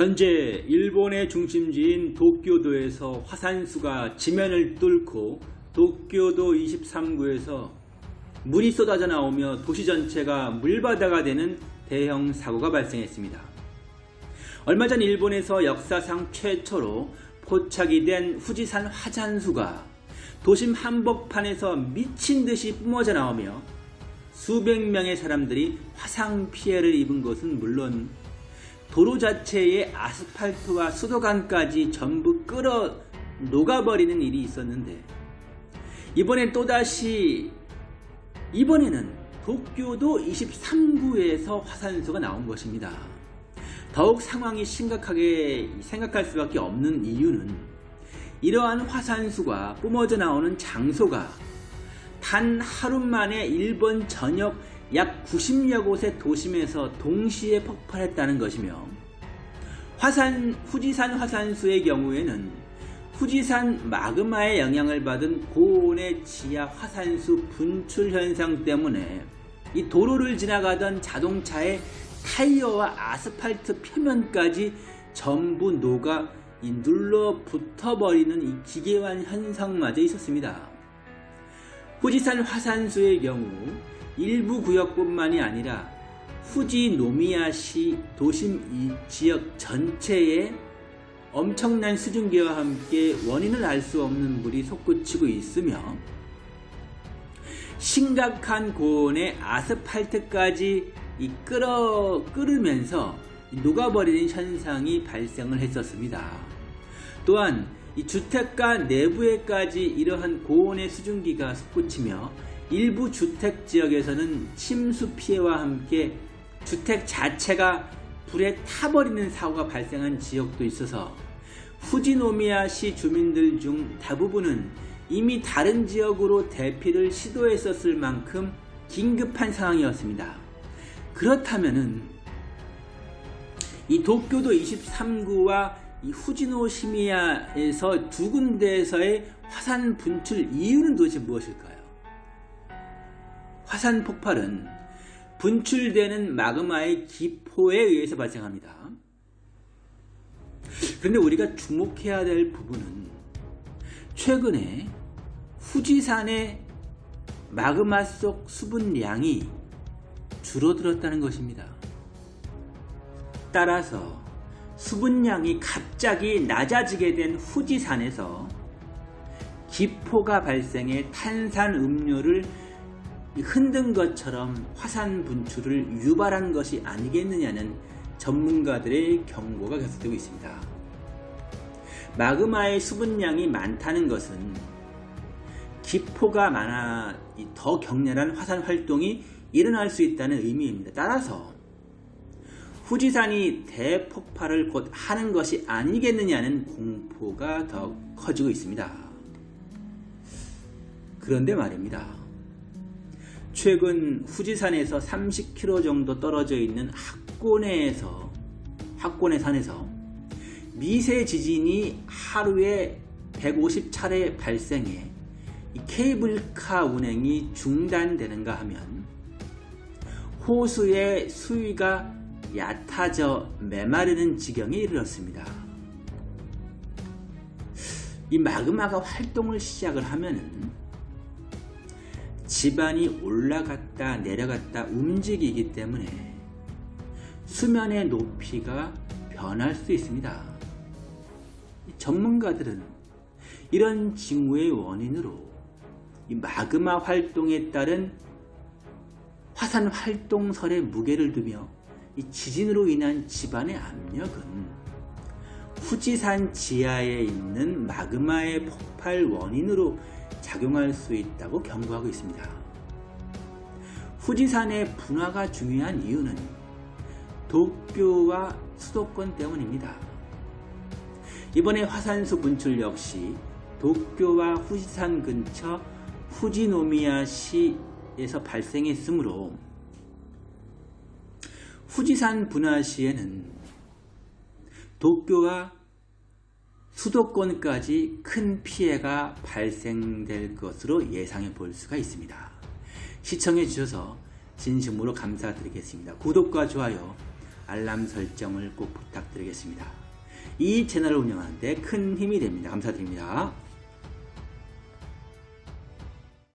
현재 일본의 중심지인 도쿄도에서 화산수가 지면을 뚫고 도쿄도 23구에서 물이 쏟아져 나오며 도시 전체가 물바다가 되는 대형 사고가 발생했습니다. 얼마 전 일본에서 역사상 최초로 포착이 된 후지산 화산수가 도심 한복판에서 미친 듯이 뿜어져 나오며 수백 명의 사람들이 화상 피해를 입은 것은 물론 도로 자체의 아스팔트와 수도관까지 전부 끌어 녹아버리는 일이 있었는데 이번엔 또다시 이번에는 도쿄도 23구에서 화산수가 나온 것입니다. 더욱 상황이 심각하게 생각할 수밖에 없는 이유는 이러한 화산수가 뿜어져 나오는 장소가 단 하루 만에 일본 전역 약 90여 곳의 도심에서 동시에 폭발했다는 것이며 화산, 후지산 화산수의 경우에는 후지산 마그마의 영향을 받은 고온의 지하 화산수 분출 현상 때문에 이 도로를 지나가던 자동차의 타이어와 아스팔트 표면까지 전부 녹아 눌러 붙어버리는 이 기계환 현상마저 있었습니다. 후지산 화산수의 경우 일부 구역뿐만이 아니라 후지 노미야시 도심 이 지역 전체에 엄청난 수증기와 함께 원인을 알 수 없는 물이 솟구치고 있으며 심각한 고온의 아스팔트까지 이 끓어 끓으면서 녹아버리는 현상이 발생을 했었습니다. 또한 이 주택가 내부에까지 이러한 고온의 수증기가 솟구치며 일부 주택 지역에서는 침수 피해와 함께 주택 자체가 불에 타버리는 사고가 발생한 지역도 있어서 후지노미야시 주민들 중 대부분은 이미 다른 지역으로 대피를 시도했었을 만큼 긴급한 상황이었습니다. 그렇다면 은 이 도쿄도 23구와 이 후지노시미야에서 두 군데에서의 화산 분출 이유는 도대체 무엇일까요? 화산 폭발은 분출되는 마그마의 기포에 의해서 발생합니다. 그런데 우리가 주목해야 될 부분은 최근에 후지산의 마그마 속 수분량이 줄어들었다는 것입니다. 따라서 수분량이 갑자기 낮아지게 된 후지산에서 기포가 발생해 탄산 음료를 흔든 것처럼 화산 분출을 유발한 것이 아니겠느냐는 전문가들의 경고가 계속되고 있습니다. 마그마의 수분량이 많다는 것은 기포가 많아 더 격렬한 화산 활동이 일어날 수 있다는 의미입니다. 따라서 후지산이 대폭발을 곧 하는 것이 아니겠느냐는 공포가 더 커지고 있습니다. 그런데 말입니다. 최근 후지산에서 30km 정도 떨어져 있는 학고내에서 학고내 산에서 미세 지진이 하루에 150차례 발생해 케이블카 운행이 중단되는가 하면 호수의 수위가 얕아져 메마르는 지경에 이르렀습니다. 이 마그마가 활동을 시작을 하면 은 지반이 올라갔다 내려갔다 움직이기 때문에 수면의 높이가 변할 수 있습니다. 전문가들은 이런 징후의 원인으로 마그마 활동에 따른 화산 활동설에 무게를 두며 지진으로 인한 지반의 압력은 후지산 지하에 있는 마그마의 폭발 원인으로 작용할 수 있다고 경고하고 있습니다. 후지산의 분화가 중요한 이유는 도쿄와 수도권 때문입니다. 이번에 화산수 분출 역시 도쿄와 후지산 근처 후지노미야시에서 발생했으므로 후지산 분화 시에는 도쿄와 수도권까지 큰 피해가 발생될 것으로 예상해 볼 수가 있습니다. 시청해 주셔서 진심으로 감사드리겠습니다. 구독과 좋아요, 알람 설정을 꼭 부탁드리겠습니다. 이 채널을 운영하는데 큰 힘이 됩니다. 감사드립니다.